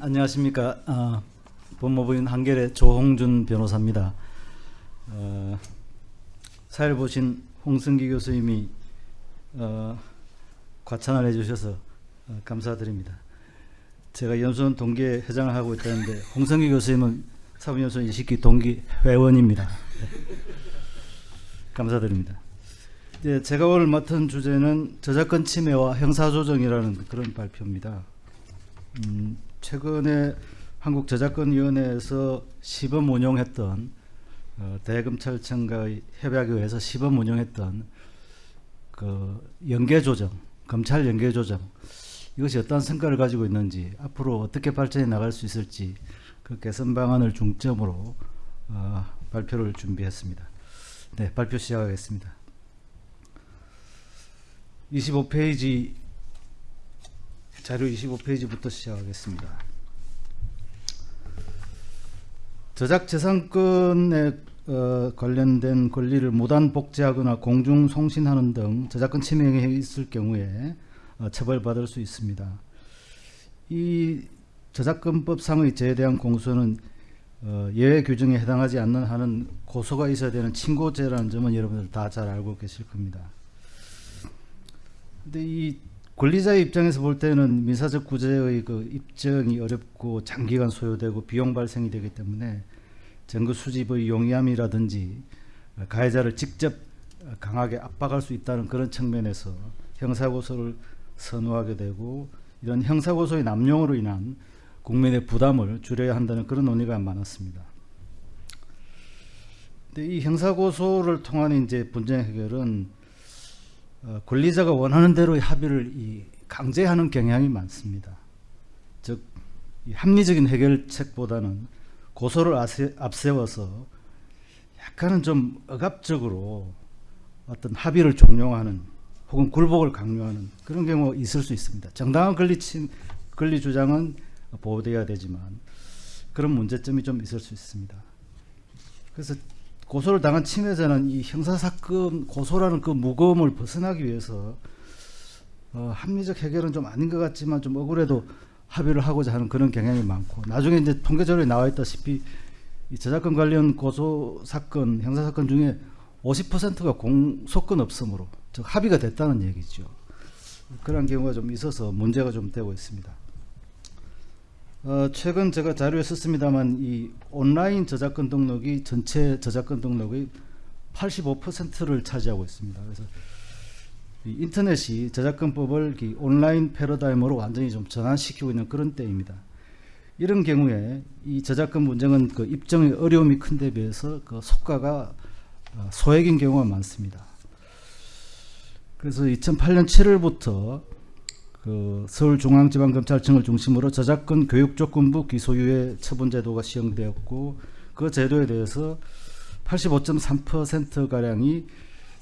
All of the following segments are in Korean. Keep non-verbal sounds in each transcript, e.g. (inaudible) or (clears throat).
안녕하십니까. 어, 법무부인 한결의 조홍준 변호사입니다. 어, 사회를 보신 홍승기 교수님이 어, 과찬을 해주셔서 어, 감사드립니다. 제가 연수원 동기 회장을 하고 있다는데 홍승기 교수님은 사부연수원 20기 동기 회원입니다. 네. 감사드립니다. 네, 제가 오늘 맡은 주제는 저작권 침해와 형사조정이라는 그런 발표입니다. 음, 최근에 한국저작권위원회에서 시범 운용했던 어, 대검찰청과의 협약에 의해서 시범 운용했던 그 연계조정, 검찰 연계조정 이것이 어떤 성과를 가지고 있는지 앞으로 어떻게 발전해 나갈 수 있을지 그 개선 방안을 중점으로 어, 발표를 준비했습니다. 네, 발표 시작하겠습니다. 25페이지 자료 25페이지부터 시작하겠습니다. 저작재산권에 어, 관련된 권리를 무단 복제하거나 공중 송신하는 등 저작권 침해에 있을 경우에 어, 처벌받을 수 있습니다. 이 저작권법상의 죄에 대한 공소는 어, 예외 규정에 해당하지 않는 한은 고소가 있어야 되는 친고죄라는 점은 여러분들 다 잘 알고 계실 겁니다. 근데 이 권리자의 입장에서 볼 때는 민사적 구제의 그 입증이 어렵고 장기간 소요되고 비용 발생이 되기 때문에 증거 수집의 용이함이라든지 가해자를 직접 강하게 압박할 수 있다는 그런 측면에서 형사고소를 선호하게 되고 이런 형사고소의 남용으로 인한 국민의 부담을 줄여야 한다는 그런 논의가 많았습니다. 근데 이 형사고소를 통한 이제 분쟁 해결은 어, 권리자가 원하는 대로의 합의를 이 강제하는 경향이 많습니다. 즉 합리적인 해결책보다는 고소를 앞세워서 약간은 좀 억압적으로 어떤 합의를 종용하는 혹은 굴복을 강요하는 그런 경우가 있을 수 있습니다. 정당한 권리 침, 권리 주장은 보호되어야 되지만 그런 문제점이 좀 있을 수 있습니다. 그래서 고소를 당한 침해자는 이 형사사건 고소라는 그 무거움을 벗어나기 위해서 어, 합리적 해결은 좀 아닌 것 같지만 좀 억울해도 합의를 하고자 하는 그런 경향이 많고 나중에 이제 통계자료에 나와 있다시피 이 저작권 관련 고소 사건 형사 사건 중에 50%가 공소권 없음으로 즉 합의가 됐다는 얘기죠. 그런 경우가 좀 있어서 문제가 좀 되고 있습니다. 어, 최근 제가 자료에 썼습니다만 이 온라인 저작권 등록이 전체 저작권 등록의 85%를 차지하고 있습니다. 그래서 인터넷이 저작권법을 온라인 패러다임으로 완전히 좀 전환시키고 있는 그런 때입니다. 이런 경우에 이 저작권 문제는 그 입증의 어려움이 큰데 비해서 그 속가가 어, 소액인 경우가 많습니다. 그래서 2008년 7월부터 그 서울중앙지방검찰청을 중심으로 저작권 교육조건부 기소유예 처분제도가 시행되었고 그 제도에 대해서 85.3%가량이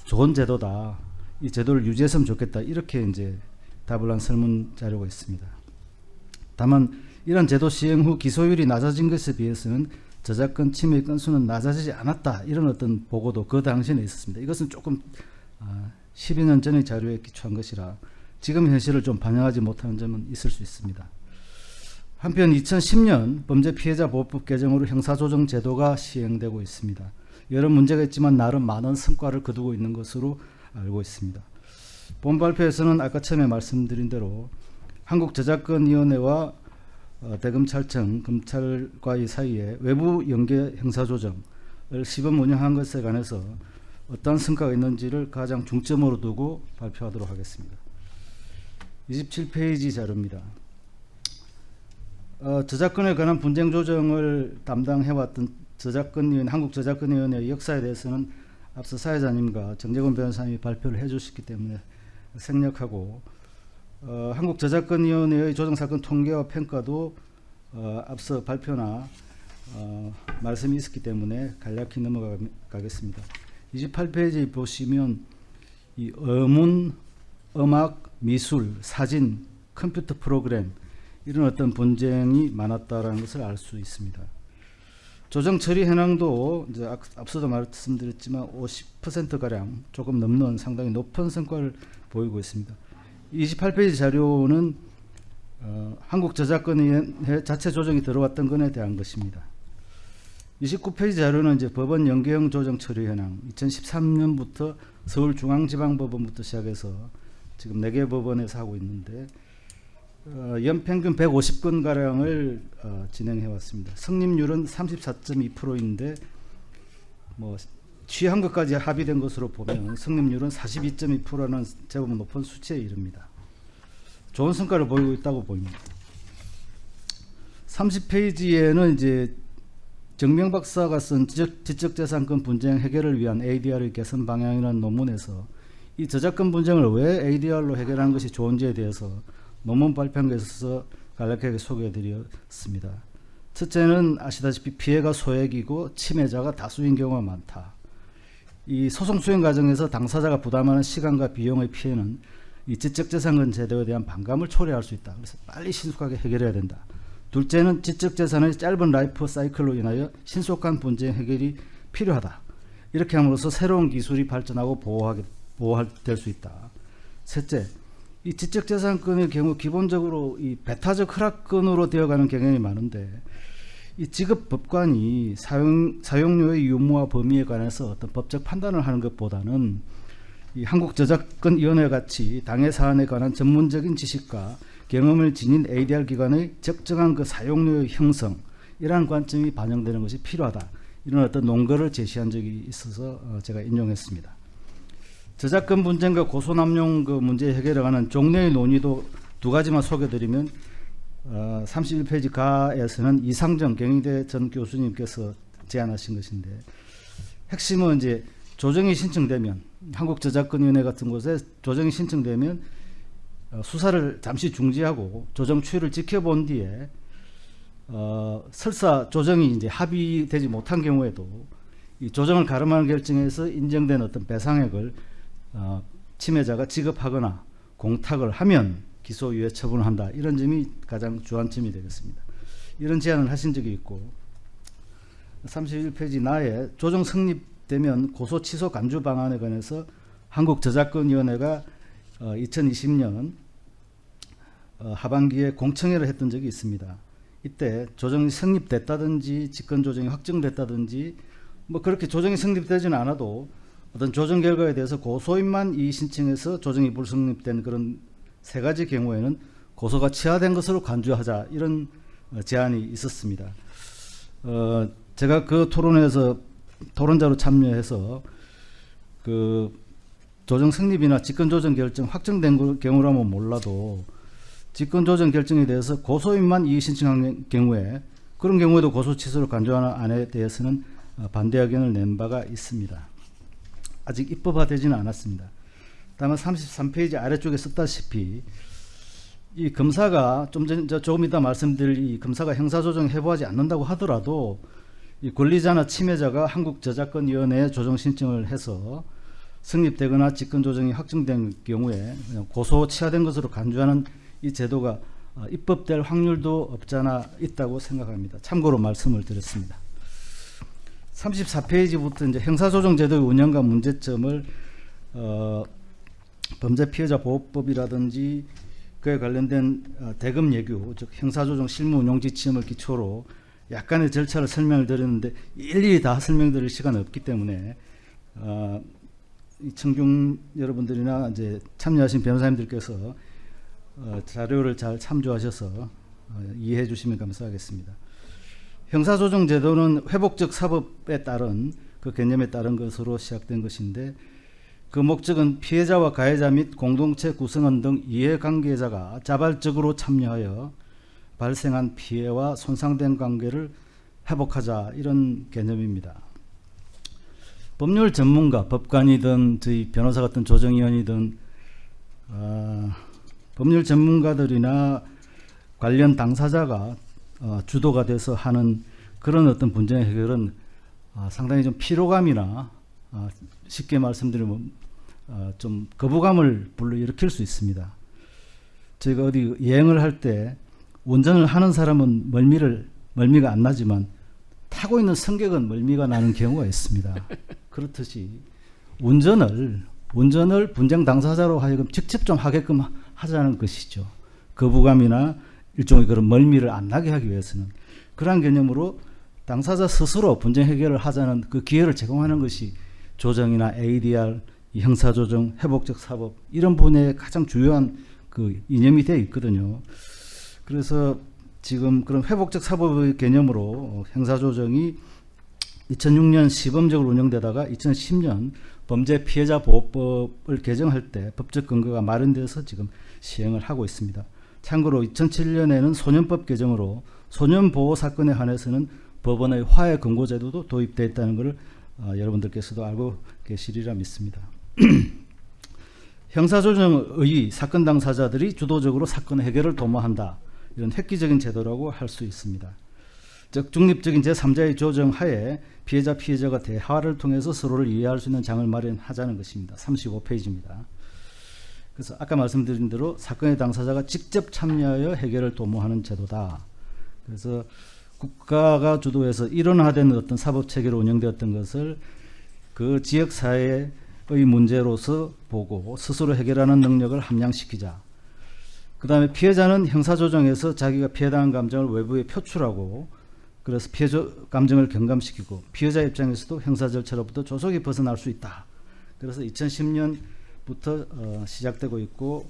좋은 제도다. 이 제도를 유지했으면 좋겠다. 이렇게 이제 답을 한 설문 자료가 있습니다. 다만 이런 제도 시행 후 기소율이 낮아진 것에 비해서는 저작권 침해 건수는 낮아지지 않았다. 이런 어떤 보고도 그 당시에 있었습니다. 이것은 조금 아, 12년 전의 자료에 기초한 것이라 지금 현실을 좀 반영하지 못하는 점은 있을 수 있습니다. 한편 2010년 범죄 피해자 보호법 개정으로 형사조정 제도가 시행되고 있습니다. 여러 문제가 있지만 나름 많은 성과를 거두고 있는 것으로 알고 있습니다. 본 발표에서는 아까 처음에 말씀드린 대로 한국저작권위원회와 어, 대검찰청, 검찰과의 사이에 외부 연계 형사조정을 시범 운영한 것에 관해서 어떤 성과가 있는지를 가장 중점으로 두고 발표하도록 하겠습니다. 27페이지 자료입니다. 어, 저작권에 관한 분쟁 조정을 담당해왔던 저작권위원 한국저작권위원회 역사에 대해서는 앞서 사회자님과 정재곤 변호사님이 발표를 해주셨기 때문에 생략하고 어, 한국저작권위원회의 조정사건 통계와 평가도 어, 앞서 발표나 어, 말씀이 있었기 때문에 간략히 넘어가겠습니다. 28페이지 보시면 이 어문, 음악, 미술, 사진, 컴퓨터 프로그램 이런 어떤 분쟁이 많았다라는 것을 알 수 있습니다. 조정 처리 현황도 이제 앞서도 말씀드렸지만 50%가량 조금 넘는 상당히 높은 성과를 보이고 있습니다. 28페이지 자료는 어, 한국저작권위원회 자체 조정이 들어왔던 건에 대한 것입니다. 29페이지 자료는 이제 법원 연계형 조정 처리 현황 2013년부터 서울중앙지방법원부터 시작해서 지금 4개 법원에서 하고 있는데 어, 연평균 150건 가량을 어, 진행해 왔습니다. 성립률은 34.2%인데 뭐 취한 것까지 합의된 것으로 보면 성립률은 42.2%라는 제법 높은 수치에 이릅니다. 좋은 성과를 보이고 있다고 보입니다. 30페이지에는 이제 정명 박사가 쓴 지적, 지적재산권 분쟁 해결을 위한 ADR의 개선 방향이라는 논문에서 이 저작권 분쟁을 왜 ADR로 해결하는 것이 좋은지에 대해서 논문 발표한 것에서 간략하게 소개해드렸습니다. 첫째는 아시다시피 피해가 소액이고 침해자가 다수인 경우가 많다. 이 소송 수행 과정에서 당사자가 부담하는 시간과 비용의 피해는 이 지적재산권 제도에 대한 반감을 초래할 수 있다. 그래서 빨리 신속하게 해결해야 된다. 둘째는 지적재산의 짧은 라이프 사이클로 인하여 신속한 분쟁 해결이 필요하다. 이렇게 함으로써 새로운 기술이 발전하고 보호하게 보호될 수 있다. 셋째, 이 지적재산권의 경우 기본적으로 이 배타적 허락권으로 되어가는 경향이 많은데 이 지급 법관이 사용 사용료의 유무와 범위에 관해서 어떤 법적 판단을 하는 것보다는 이 한국저작권위원회 같이 당해 사안에 관한 전문적인 지식과 경험을 지닌 ADR 기관의 적정한 그 사용료의 형성 이러한 관점이 반영되는 것이 필요하다. 이런 어떤 논거를 제시한 적이 있어서 어, 제가 인용했습니다. 저작권 분쟁과 고소남용 그 문제 해결에 관한 종래의 논의도 두 가지만 소개드리면 어, 31페이지 가에서는 이상정 경희대 전 교수님께서 제안하신 것인데 핵심은 이제 조정이 신청되면 한국저작권위원회 같은 곳에 조정이 신청되면 어, 수사를 잠시 중지하고 조정 추이를 지켜본 뒤에 어, 설사 조정이 이제 합의되지 못한 경우에도 이 조정을 가름하는 결정에서 인정된 어떤 배상액을 어, 침해자가 지급하거나 공탁을 하면 기소유예 처분을 한다. 이런 점이 가장 주안점이 되겠습니다. 이런 제안을 하신 적이 있고 31페이지 나에 조정 성립되면 고소 취소 간주 방안에 관해서 한국저작권위원회가 어, 2020년 어, 하반기에 공청회를 했던 적이 있습니다. 이때 조정이 성립됐다든지 직권 조정이 확정됐다든지 뭐 그렇게 조정이 성립되지는 않아도 어떤 조정 결과에 대해서 고소인만 이 신청해서 조정이 불성립된 그런 세 가지 경우에는 고소가 취하된 것으로 간주하자 이런 어, 제안이 있었습니다. 어, 제가 그 토론에서 토론자로 참여해서 그 조정 성립이나 직권 조정 결정 확정된 경우라면 몰라도 직권 조정 결정에 대해서 고소인만 이의 신청한 경우에 그런 경우에도 고소 취소를 간주하는 안에 대해서는 어, 반대 의견을 낸 바가 있습니다. 아직 입법화되지는 않았습니다. 다만 33페이지 아래쪽에 썼다시피 이 검사가 좀 전, 조금 이따 말씀드릴 이 검사가 형사조정 해부하지 않는다고 하더라도 이 권리자나 침해자가 한국저작권위원회에 조정 신청을 해서 성립되거나 직권조정이 확정된 경우에 고소 취하된 것으로 간주하는 이 제도가 어, 입법될 확률도 없잖아 있다고 생각합니다. 참고로 말씀을 드렸습니다. 34페이지부터 이제 형사조정제도의 운영과 문제점을 어, 범죄 피해자 보호법이라든지 그에 관련된 어, 대금 예규, 즉 형사조정 실무 운영 지침을 기초로 약간의 절차를 설명을 드렸는데 일일이 다 설명드릴 시간이 없기 때문에 어, 이 청중 여러분들이나 이제 참여하신 변호사님들께서 어, 자료를 잘 참조하셔서 어, 이해해 주시면 감사하겠습니다. 형사조정 제도는 회복적 사법에 따른 그 개념에 따른 것으로 시작된 것인데 그 목적은 피해자와 가해자 및 공동체 구성원 등 이해관계자가 자발적으로 참여하여 발생한 피해와 손상된 관계를 회복하자 이런 개념입니다. 법률 전문가, 법관이든 저희 변호사 같은 조정위원이든 어, 법률 전문가들이나 관련 당사자가 어, 주도가 돼서 하는 그런 어떤 분쟁 해결은 어, 상당히 좀 피로감이나 어, 쉽게 말씀드리면 어, 좀 거부감을 불러일으킬 수 있습니다. 저희가 어디 여행을 할 때 운전을 하는 사람은 멀미를 멀미가 안 나지만 타고 있는 승객은 멀미가 나는 경우가 있습니다. (laughs) 그렇듯이 운전을 운전을 분쟁 당사자로 하여금 직접 좀 하게끔 하자는 것이죠. 거부감이나 일종의 그런 멀미를 안 나게 하기 위해서는 그러한 개념으로 당사자 스스로 분쟁 해결을 하자는 그 기회를 제공하는 것이 조정이나 ADR, 이 형사조정, 회복적 사법 이런 분야의 가장 주요한 그 이념이 되어 있거든요. 그래서 지금 그런 회복적 사법의 개념으로 형사조정이 2006년 시범적으로 운영되다가 2010년 범죄 피해자 보호법을 개정할 때 법적 근거가 마련돼서 지금 시행을 하고 있습니다. 참고로 2007년에는 소년법 개정으로 소년 보호 사건에 한해서는 법원의 화해 금고 제도도 도입되어 있다는 것을 어, 여러분들께서도 알고 계시리라 믿습니다. (clears throat) 형사조정의 사건 당사자들이 주도적으로 사건 해결을 도모한다. 이런 획기적인 제도라고 할 수 있습니다. 즉 중립적인 제3자의 조정 하에 피해자 피해자가 대화를 통해서 서로를 이해할 수 있는 장을 마련하자는 것입니다. 35페이지입니다. 그래서 아까 말씀드린 대로 사건의 당사자가 직접 참여하여 해결을 도모하는 제도다. 그래서 국가가 주도해서 일원화된 어떤 사법 체계로 운영되었던 것을 그 지역 사회의 문제로서 보고 스스로 해결하는 능력을 함양시키자. 그 다음에 피해자는 형사조정에서 자기가 피해당한 감정을 외부에 표출하고 그래서 피해 감정을 경감시키고 피해자 입장에서도 형사 절차로부터 조속히 벗어날 수 있다. 그래서 2010년 부터 어, 시작되고 있고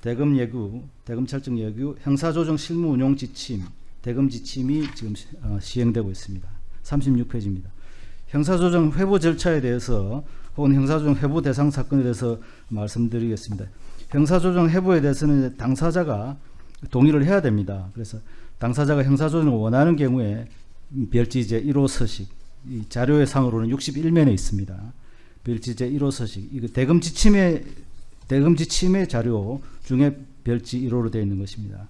대금 예규, 대금 철정 예규, 형사조정 실무 운용 지침, 대금 지침이 지금 시, 어, 시행되고 있습니다. 36페이지입니다. 형사조정 회부 절차에 대해서 혹은 형사조정 회부 대상 사건에 대해서 말씀드리겠습니다. 형사조정 회부에 대해서는 당사자가 동의를 해야 됩니다. 그래서 당사자가 형사조정을 원하는 경우에 별지 제 1호 서식 이 자료의 상으로는 61면에 있습니다. 별지 제 1호 서식 이거 대금 지침의 대금 지침의 자료 중에 별지 1호로 되어 있는 것입니다.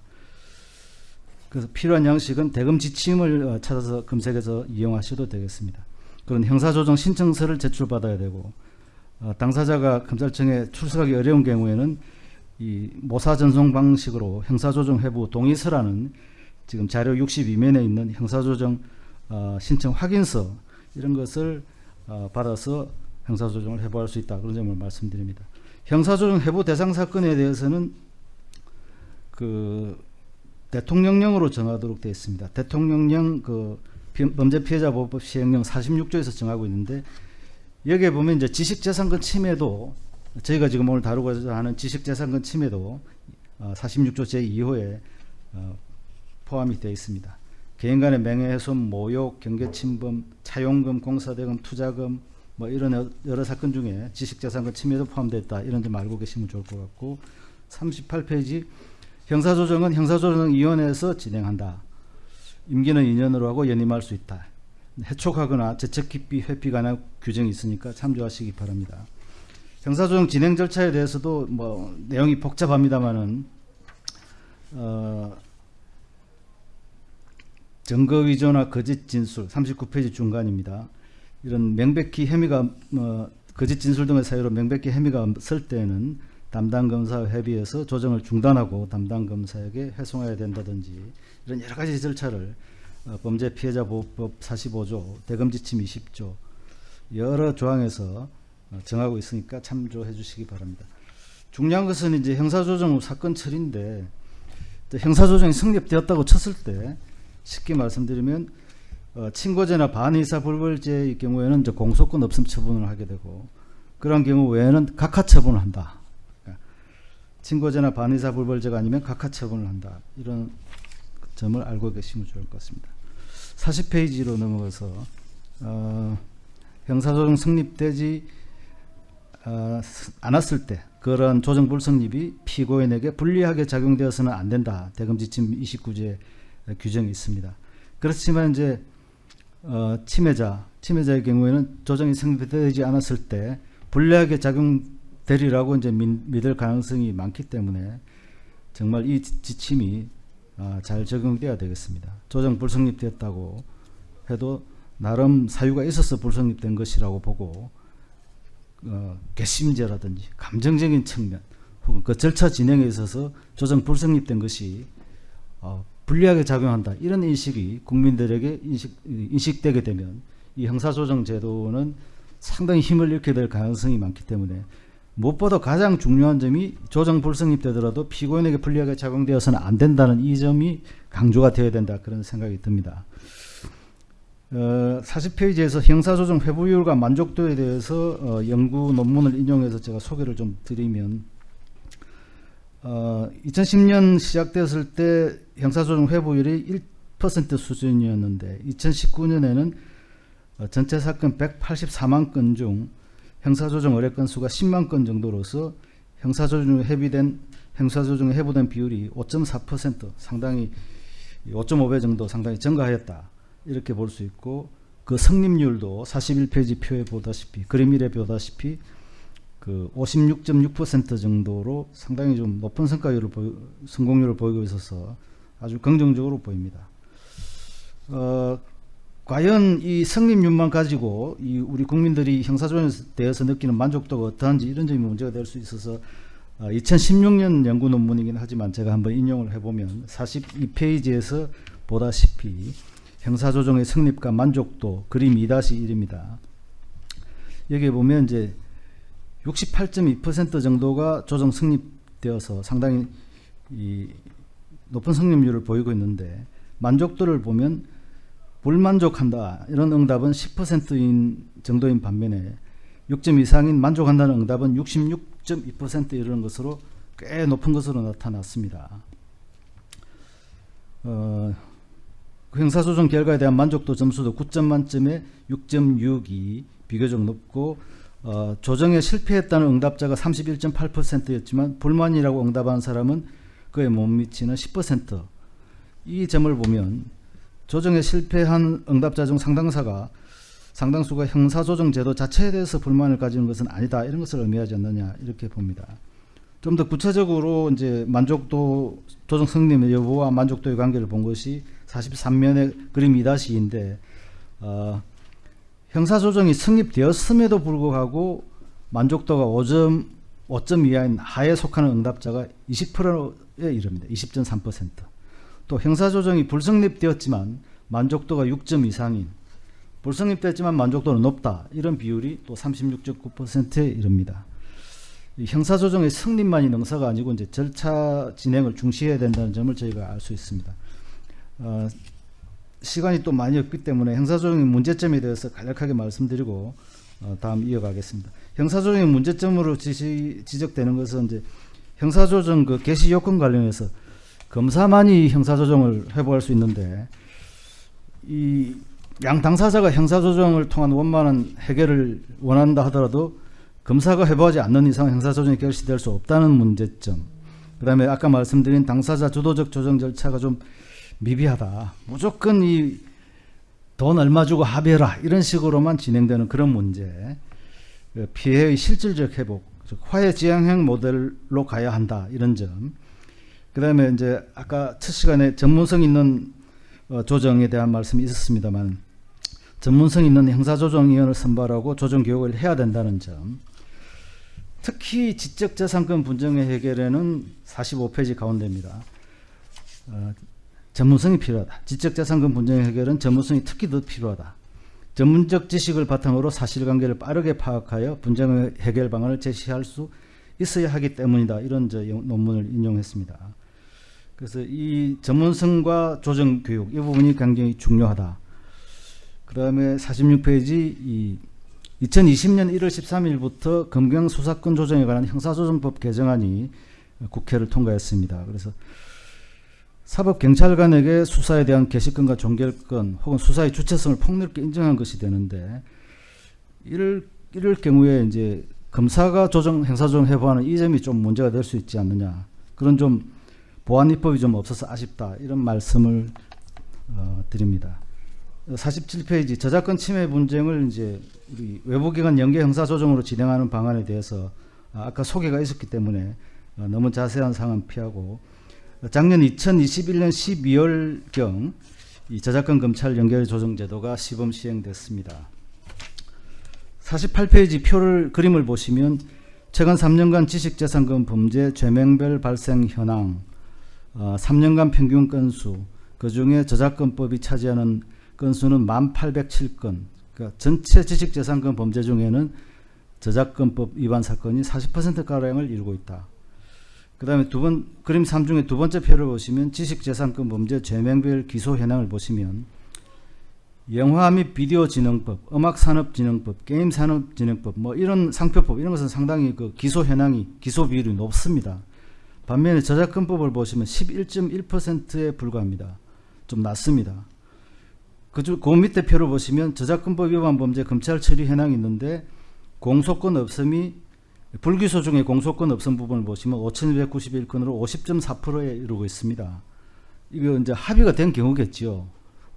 그래서 필요한 양식은 대금 지침을 어, 찾아서 검색해서 이용하셔도 되겠습니다. 그런 형사조정 신청서를 제출받아야 되고 어, 당사자가 검찰청에 출석하기 어려운 경우에는 이 모사 전송 방식으로 형사조정 회부 동의서라는 지금 자료 62면에 있는 형사조정 어, 신청 확인서 이런 것을 어, 받아서 형사조정을 해부할 수 있다 그런 점을 말씀드립니다. 형사조정 해부 대상 사건에 대해서는 그 대통령령으로 정하도록 되어 있습니다. 대통령령 그 범죄 피해자 보호법 시행령 46조에서 정하고 있는데 여기에 보면 이제 지식재산권 침해도 저희가 지금 오늘 다루고자 하는 지식재산권 침해도 46조 어, 제2호에 어, 포함이 되어 있습니다. 개인 간의 명예훼손, 모욕, 경계침범, 차용금, 공사대금, 투자금 뭐 이런 여러 사건 중에 지식재산권 침해도 포함되어 있다. 이런 점 알고 계시면 좋을 것 같고 38페이지 형사조정은 형사조정위원회에서 진행한다. 임기는 2년으로 하고 연임할 수 있다. 해촉하거나 재척기피 회피 관한 규정이 있으니까 참조하시기 바랍니다. 형사조정 진행 절차에 대해서도 뭐 내용이 복잡합니다만은 어, 증거 위조나 거짓 진술 39페이지 중간입니다. 이런 명백히 혐의가 뭐 거짓 진술 등의 사유로 명백히 혐의가 없을 때는 담당 검사와 협의해서 조정을 중단하고 담당 검사에게 회송해야 된다든지 이런 여러 가지 절차를 어, 범죄 피해자 보호법 45조 대검 지침 20조 여러 조항에서 어, 정하고 있으니까 참조해 주시기 바랍니다. 중요한 것은 이제 형사조정 사건 처리인데 형사조정이 성립되었다고 쳤을 때 쉽게 말씀드리면 어, 친고죄나 반의사 불벌죄의 경우에는 이제 공소권 없음 처분을 하게 되고 그런 경우 외에는 각하 처분을 한다. 그러니까 친고죄나 반의사 불벌죄가 아니면 각하 처분을 한다. 이런 점을 알고 계시면 좋을 것 같습니다. 40페이지로 넘어가서 어, 형사조정 성립되지 어, 않았을 때 그런 조정 불 성립이 피고인에게 불리하게 작용되어서는 안 된다. 대검지침 29제 규정이 있습니다. 그렇지만 이제 어, 침해자, 침해자의 경우에는 조정이 성립되지 않았을 때 불리하게 작용되리라고 이제 믿을 가능성이 많기 때문에 정말 이 지침이 어, 잘 적용돼야 되겠습니다. 조정 불성립되었다고 해도 나름 사유가 있어서 불성립된 것이라고 보고 어, 괘씸죄라든지 감정적인 측면 혹은 그 절차 진행에 있어서 조정 불성립된 것이 어, 불리하게 작용한다. 이런 인식이 국민들에게 인식, 인식되게 되면 이 형사조정 제도는 상당히 힘을 잃게 될 가능성이 많기 때문에 무엇보다 가장 중요한 점이 조정 불성립 되더라도 피고인에게 불리하게 작용되어서는 안 된다는 이 점이 강조가 되어야 된다 그런 생각이 듭니다. 어, 40페이지에서 형사조정 회부율과 만족도에 대해서 어, 연구 논문을 인용해서 제가 소개를 좀 드리면 어, 2010년 시작되었을 때 형사조정 회부율이 1% 수준이었는데 2019년에는 어, 전체 사건 184만 건 중 형사조정 의뢰 건수가 10만 건 정도로서 형사조정 회비된 형사조정 회부된 비율이 5.4% 상당히 5.5배 정도 상당히 증가하였다. 이렇게 볼 수 있고 그 성립률도 41페이지 표에 보다시피 그림 1에 보다시피 그 56.6% 정도로 상당히 좀 높은 성과율을 보이, 성공률을 보이고 있어서 아주 긍정적으로 보입니다. 어, 과연 이 성립률만 가지고 이 우리 국민들이 형사조정에 대해서 느끼는 만족도가 어떠한지 이런 점이 문제가 될 수 있어서 어, 2016년 연구 논문이긴 하지만 제가 한번 인용을 해보면 42페이지에서 보다시피 형사조정의 성립과 만족도 그림 2-1입니다. 여기 보면 이제 68.2% 정도가 조정 성립되어서 상당히 이 높은 성립률을 보이고 있는데 만족도를 보면 불만족한다 이런 응답은 10%인 정도인 반면에 6점 이상인 만족한다는 응답은 66.2% 이르는 것으로 꽤 높은 것으로 나타났습니다. 어, 그 형사소송 결과에 대한 만족도 점수도 9점 만점에 6.62 비교적 높고 어, 조정에 실패했다는 응답자가 31.8%였지만 불만이라고 응답한 사람은 그에 못 미치는 10%이 점을 보면 조정에 실패한 응답자 중 상당사가 상당수가 형사조정 제도 자체에 대해서 불만을 가지는 것은 아니다 이런 것을 의미하지 않느냐 이렇게 봅니다. 좀 더 구체적으로 이제 만족도 조정 승리의 여부와 만족도의 관계를 본 것이 43면의 그림 2-2인데 어, 형사조정이 성립되었음에도 불구하고 만족도가 5점 5점 이하인 하에 속하는 응답자가 20%에 이릅니다. 20.3%. 또 형사조정이 불성립되었지만 만족도가 6점 이상인 불성립됐지만 만족도는 높다. 이런 비율이 또 36.9%에 이릅니다. 형사조정의 성립만이 능사가 아니고 이제 절차 진행을 중시해야 된다는 점을 저희가 알 수 있습니다. 어, 시간이 또 많이 없기 때문에 형사조정의 문제점에 대해서 간략하게 말씀드리고 어, 다음 이어가겠습니다. 형사조정의 문제점으로 지시, 지적되는 것은 이제 형사조정 그 개시 요건 관련해서 검사만이 형사조정을 회부할 수 있는데 이 양 당사자가 형사조정을 통한 원만한 해결을 원한다 하더라도 검사가 회부하지 않는 이상 형사조정이 결시될 수 없다는 문제점 그 다음에 아까 말씀드린 당사자 주도적 조정 절차가 좀 미비하다 무조건 이 돈 얼마 주고 합의해라. 이런 식으로만 진행되는 그런 문제. 그 피해의 실질적 회복 즉 화해 지향형 모델로 가야 한다. 이런 점. 그 다음에 이제 아까 첫 시간에 전문성 있는 어, 조정에 대한 말씀이 있었습니다만 전문성 있는 형사조정위원을 선발하고 조정교육을 해야 된다는 점. 특히 지적재산권 분쟁의 해결에는 45페이지 가운데입니다. 어, 전문성이 필요하다. 지적재산권 분쟁의 해결은 전문성이 특히 더 필요하다. 전문적 지식을 바탕으로 사실관계를 빠르게 파악하여 분쟁의 해결 방안을 제시할 수 있어야 하기 때문이다. 이런 저 논문을 인용했습니다. 그래서 이 전문성과 조정 교육 이 부분이 굉장히 중요하다. 그 다음에 46페이지 이 2020년 1월 13일부터 검경 수사권 조정에 관한 형사조정법 개정안이 국회를 통과했습니다. 그래서 사법경찰관에게 수사에 대한 개시권과 종결권 혹은 수사의 주체성을 폭넓게 인정한 것이 되는데 이럴, 이럴 경우에 이제 검사가 조정, 행사조정 해부하는 이 점이 좀 문제가 될 수 있지 않느냐. 그런 좀 보안 입법이 좀 없어서 아쉽다 이런 말씀을 어, 드립니다. 47페이지 저작권 침해 분쟁을 이제 우리 외부기관 연계 형사 조정으로 진행하는 방안에 대해서 아까 소개가 있었기 때문에 어, 너무 자세한 상황 피하고 작년 2021년 12월경 이 저작권 검찰 연결 조정 제도가 시범 시행됐습니다. 48페이지 표를 그림을 보시면 최근 3년간 지식재산권 범죄 죄명별 발생 현황 어, 3년간 평균 건수 그 중에 저작권법이 차지하는 건수는 1807건 그러니까 전체 지식재산권 범죄 중에는 저작권법 위반 사건이 40%가량을 이루고 있다. 그 다음에 두 번, 그림 3 중에 두 번째 표를 보시면 지식재산권 범죄 죄명별 기소 현황을 보시면 영화 및 비디오 진흥법, 음악 산업 진흥법, 게임 산업 진흥법, 뭐 이런 상표법 이런 것은 상당히 그 기소 현황이 기소 비율이 높습니다. 반면에 저작권법을 보시면 11.1%에 불과합니다. 좀 낮습니다. 그, 그 밑에 표를 보시면 저작권법 위반 범죄 검찰 처리 현황이 있는데 공소권 없음이 불기소 중에 공소권 없음 부분을 보시면 5,291건으로 50.4%에 이르고 있습니다. 이거 이제 합의가 된 경우겠죠.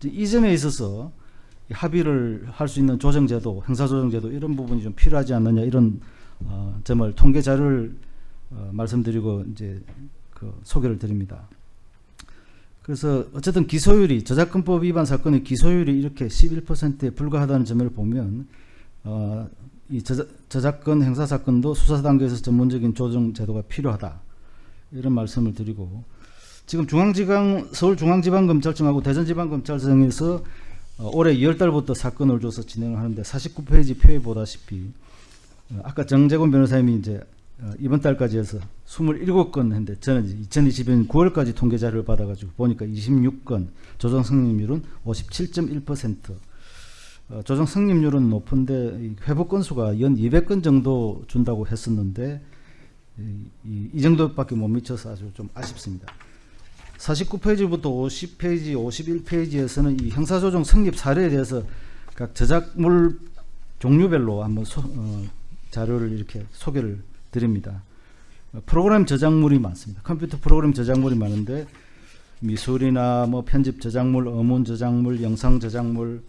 이 점에 있어서 합의를 할 수 있는 조정제도, 형사조정제도 이런 부분이 좀 필요하지 않느냐 이런 어, 점을 통계 자료를 어, 말씀드리고 이제 그 소개를 드립니다. 그래서 어쨌든 기소율이 저작권법 위반 사건의 기소율이 이렇게 11%에 불과하다는 점을 보면 어, 이 저작, 권 행사 사건도 수사 단계에서 전문적인 조정 제도가 필요하다. 이런 말씀을 드리고 지금 중앙지방 서울중앙지방검찰청하고 대전지방검찰청에서 어, 올해 2월 달부터 사건을 줘서 진행을 하는데 49페이지 표에 보다시피 어, 아까 정재곤 변호사님이 이제 어, 이번 달까지 해서 27건 했는데 저는 2020년 9월까지 통계 자료를 받아가지고 보니까 26건 조정 승립률은 57.1% 어, 조정 승립률은 높은데 회복 건수가 연 200건 정도 준다고 했었는데 이, 이, 이 정도밖에 못 미쳐서 아주 좀 아쉽습니다. 49페이지부터 50페이지, 51페이지에서는 이 형사조정 성립 사례에 대해서 각 저작물 종류별로 한번 소, 어, 자료를 이렇게 소개를 드립니다. 프로그램 저작물이 많습니다. 컴퓨터 프로그램 저작물이 많은데 미술이나 뭐 편집 저작물, 어문 저작물, 영상 저작물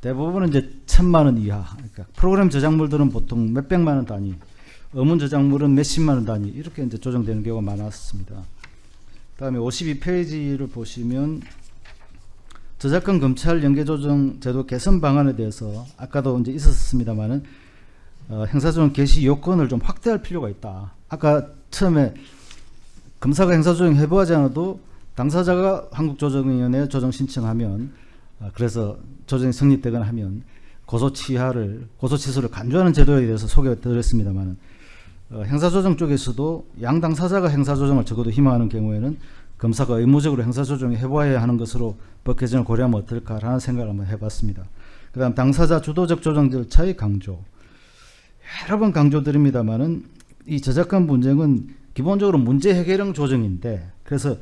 대부분은 이제 천만 원 이하. 그러니까 프로그램 저작물들은 보통 몇백만 원 단위, 어문 저작물은 몇십만 원 단위 이렇게 이제 조정되는 경우가 많았습니다. 다음에 52페이지를 보시면 저작권 검찰 연계 조정 제도 개선 방안에 대해서 아까도 이제 있었습니다만은 어, 행사조정 개시 요건을 좀 확대할 필요가 있다. 아까 처음에 검사가 행사조정 해부하지 않아도 당사자가 한국조정위원회에 조정 신청하면 어, 그래서 조정이 성립되거나 하면 고소 취하를 고소 취소를 간주하는 제도에 대해서 소개해 드렸습니다만 어, 행사조정 쪽에서도 양 당 사자가 행사조정을 적어도 희망하는 경우에는 검사가 의무적으로 행사조정에 해부해야 하는 것으로 법 개정을 고려하면 어떨까라는 생각을 한번 해봤습니다. 그 다음 당사자 주도적 조정 절차의 강조 여러 번 강조드립니다만 은 이 저작권 분쟁은 기본적으로 문제 해결형 조정인데 그래서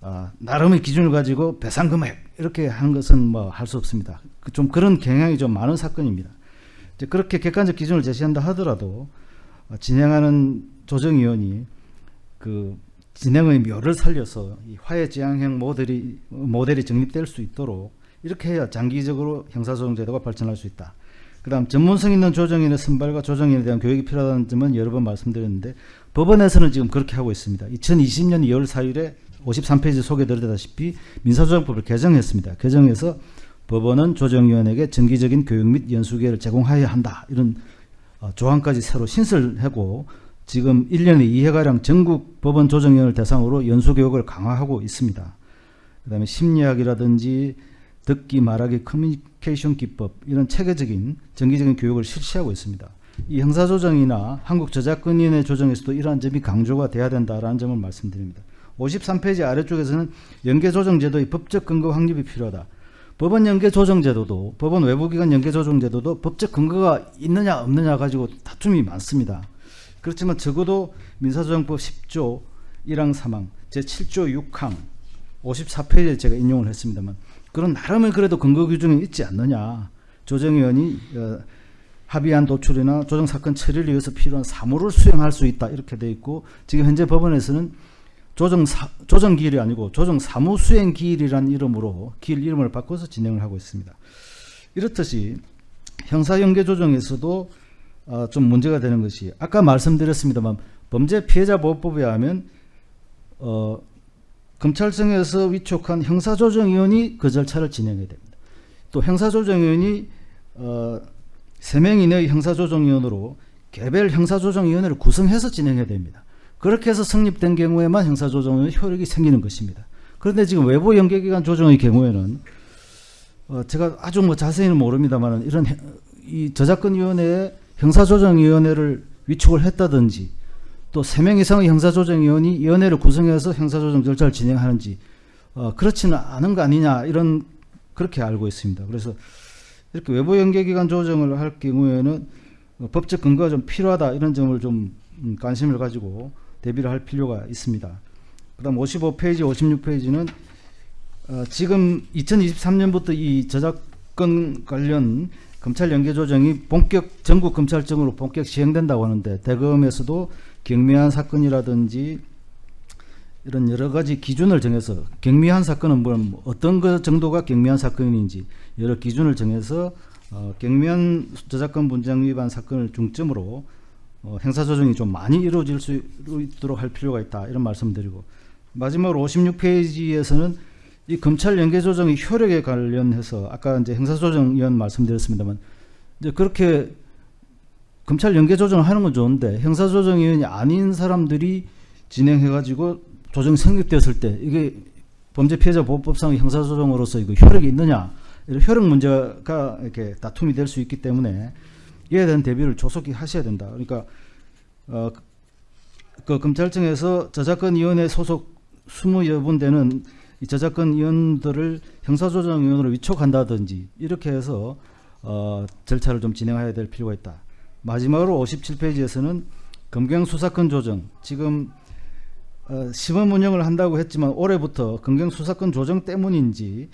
어, 나름의 기준을 가지고 배상 금액 이렇게 하는 것은 뭐 할 수 없습니다. 그좀 그런 경향이 좀 많은 사건입니다. 이제 그렇게 객관적 기준을 제시한다 하더라도 어, 진행하는 조정위원이 그 진행의 묘를 살려서 이 화해지향형 모델이 모델이 정립될 수 있도록 이렇게 해야 장기적으로 형사소송제도가 발전할 수 있다. 그 다음 전문성 있는 조정인의 선발과 조정인에 대한 교육이 필요하다는 점은 여러 번 말씀드렸는데 법원에서는 지금 그렇게 하고 있습니다. 2020년 2월 4일에 53페이지 소개드렸다시피 민사조정법을 개정했습니다. 개정해서 법원은 조정위원에게 정기적인 교육 및 연수기회를 제공하여야 한다. 이런 어, 조항까지 새로 신설하고 지금 1년에 2회가량 전국 법원 조정위원을 대상으로 연수교육을 강화하고 있습니다. 그 다음에 심리학이라든지 듣기, 말하기, 커뮤니케이션 기법 이런 체계적인 정기적인 교육을 실시하고 있습니다. 이 형사조정이나 한국저작권위원회 조정에서도 이러한 점이 강조가 돼야 된다라는 점을 말씀드립니다. 53페이지 아래쪽에서는 연계조정제도의 법적 근거 확립이 필요하다. 법원 연계조정제도도 법원 외부기관 연계조정제도도 법적 근거가 있느냐 없느냐 가지고 다툼이 많습니다. 그렇지만 적어도 민사조정법 10조 1항 3항 제7조 6항 54페이지에 제가 인용을 했습니다만 그런 나름의 그래도 근거 규정이 있지 않느냐. 조정위원이 어, 합의안 도출이나 조정사건 처리를 위해서 필요한 사무를 수행할 수 있다. 이렇게 돼 있고 지금 현재 법원에서는 조정 사, 조정 기일이 아니고 조정 사무 수행 기일이란 이름으로 기일 이름을 바꿔서 진행을 하고 있습니다. 이렇듯이 형사 연계 조정에서도 어, 좀 문제가 되는 것이 아까 말씀드렸습니다만 범죄 피해자 보호법에 하면 어, 검찰청에서 위촉한 형사조정위원이 그 절차를 진행해야 됩니다. 또 형사조정위원이 어, 3명 이내의 형사조정위원으로 개별 형사조정위원회를 구성해서 진행해야 됩니다. 그렇게 해서 성립된 경우에만 형사조정의 효력이 생기는 것입니다. 그런데 지금 외부 연계기관 조정의 경우에는 어, 제가 아주 뭐 자세히는 모릅니다만 이런 이 저작권위원회에 형사조정위원회를 위촉을 했다든지 또세명 이상의 형사조정위원이 위원회를 구성해서 형사조정 절차를 진행하는지 어, 그렇지는 않은 거 아니냐 이런 그렇게 알고 있습니다. 그래서 이렇게 외부 연계기관 조정을 할 경우에는 어, 법적 근거가 좀 필요하다 이런 점을 좀 음, 관심을 가지고 대비를 할 필요가 있습니다. 그 다음 55페이지, 56페이지는 어, 지금 2023년부터 이 저작권 관련 검찰 연계 조정이 본격 전국 검찰청으로 본격 시행된다고 하는데 대검에서도 경미한 사건이라든지 이런 여러 가지 기준을 정해서 경미한 사건은 뭐 어떤 그 정도가 경미한 사건인지 여러 기준을 정해서 어, 경미한 저작권 분쟁 위반 사건을 중점으로 어, 행사 조정이 좀 많이 이루어질 수 있도록 할 필요가 있다 이런 말씀드리고 마지막으로 56페이지에서는 이 검찰 연계 조정의 효력에 관련해서 아까 이제 행사 조정위원 말씀드렸습니다만 이제 그렇게 검찰 연계 조정을 하는 건 좋은데 형사조정위원이 아닌 사람들이 진행해 가지고 조정 성립되었을 때 이게 범죄 피해자 보호법상 형사 조정으로서 이거 효력이 있느냐 이런 효력 문제가 이렇게 다툼이 될 수 있기 때문에 이에 대한 대비를 조속히 하셔야 된다. 그러니까 어, 그 검찰청에서 저작권위원회 소속 20여 분대는 이 저작권 위원들을 형사조정위원으로 위촉한다든지 이렇게 해서 어, 절차를 좀 진행해야 될 필요가 있다. 마지막으로 57페이지에서는 검경 수사권 조정 지금 어, 시범 운영을 한다고 했지만 올해부터 검경 수사권 조정 때문인지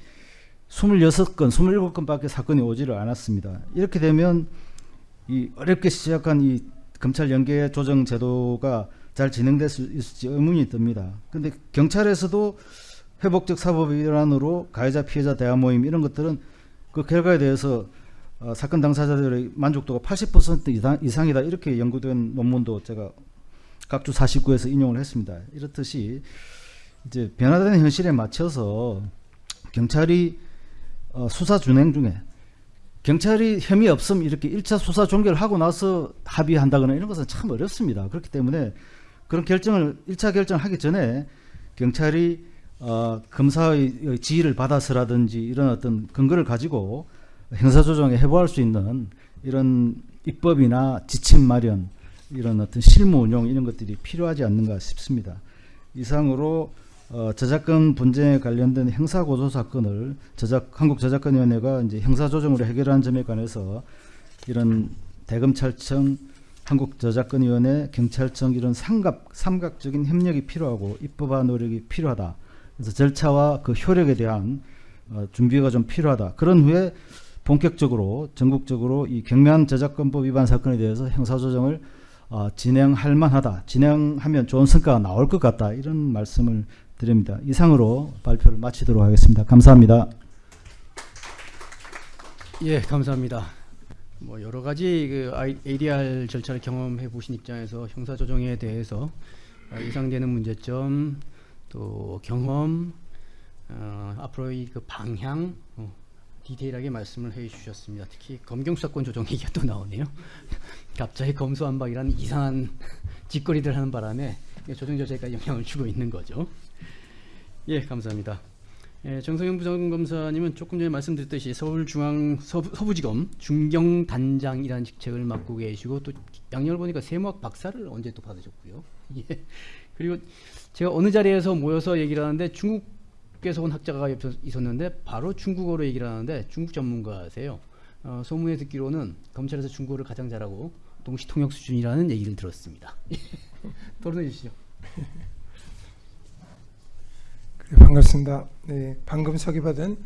26건, 27건밖에 사건이 오지를 않았습니다. 이렇게 되면 이 어렵게 시작한 이 검찰 연계 조정 제도가 잘 진행될 수 있을지 의문이 듭니다. 근데 경찰에서도 회복적 사법 일환으로 가해자 피해자 대화 모임 이런 것들은 그 결과에 대해서 어, 사건 당사자들의 만족도가 80% 이상, 이상이다 이렇게 연구된 논문도 제가 각주 49에서 인용을 했습니다. 이렇듯이 이제 변화되는 현실에 맞춰서 경찰이 어, 수사 진행 중에 경찰이 혐의 없음 이렇게 1차 수사 종결을 하고 나서 합의한다거나 이런 것은 참 어렵습니다. 그렇기 때문에 그런 결정을 1차 결정을 하기 전에 경찰이 어, 검사의 지휘를 받아서라든지 이런 어떤 근거를 가지고 형사조정에 해부할 수 있는 이런 입법이나 지침 마련 이런 어떤 실무 운용 이런 것들이 필요하지 않는가 싶습니다. 이상으로 어, 저작권 분쟁에 관련된 형사 고소 사건을 저작 한국저작권위원회가 이제 형사 조정으로 해결하는 점에 관해서 이런 대검찰청, 한국저작권위원회, 경찰청 이런 삼각 삼각적인 협력이 필요하고 입법화 노력이 필요하다. 그래서 절차와 그 효력에 대한 어, 준비가 좀 필요하다. 그런 후에 본격적으로 전국적으로 이 경미한 저작권법 위반 사건에 대해서 형사조정을 어, 진행할 만하다. 진행하면 좋은 성과가 나올 것 같다. 이런 말씀을 드립니다. 이상으로 발표를 마치도록 하겠습니다. 감사합니다. 예, 감사합니다. 뭐 여러 가지 그 ADR 절차를 경험해 보신 입장에서 형사 조정에 대해서 예상되는 문제점 또 경험 어, 앞으로의 그 방향 어, 디테일하게 말씀을 해주셨습니다. 특히 검경 수사권 조정 얘기가 또 나오네요. (laughs) 갑자기 검수한박이라는 이상한 (laughs) 짓거리들 하는 바람에 조정 절차에 영향을 주고 있는 거죠. 예, 감사합니다. 예, 정성영 부장검사님은 조금 전에 말씀드렸듯이 서울중앙 서부, 지검 중경단장이라는 직책을 맡고 계시고 또 양력을 보니까 세무학 박사를 언제 또 받으셨고요. (laughs) 예. 그리고 제가 어느 자리에서 모여서 얘기를 하는데 중국에서 온 학자가 있었는데 바로 중국어로 얘기를 하는데 중국 전문가세요. 어, 소문에 듣기로는 검찰에서 중국어를 가장 잘하고 동시 통역 수준이라는 얘기를 들었습니다. (laughs) 토론해 주시죠. (laughs) 반갑습니다. 네, 방금 소개받은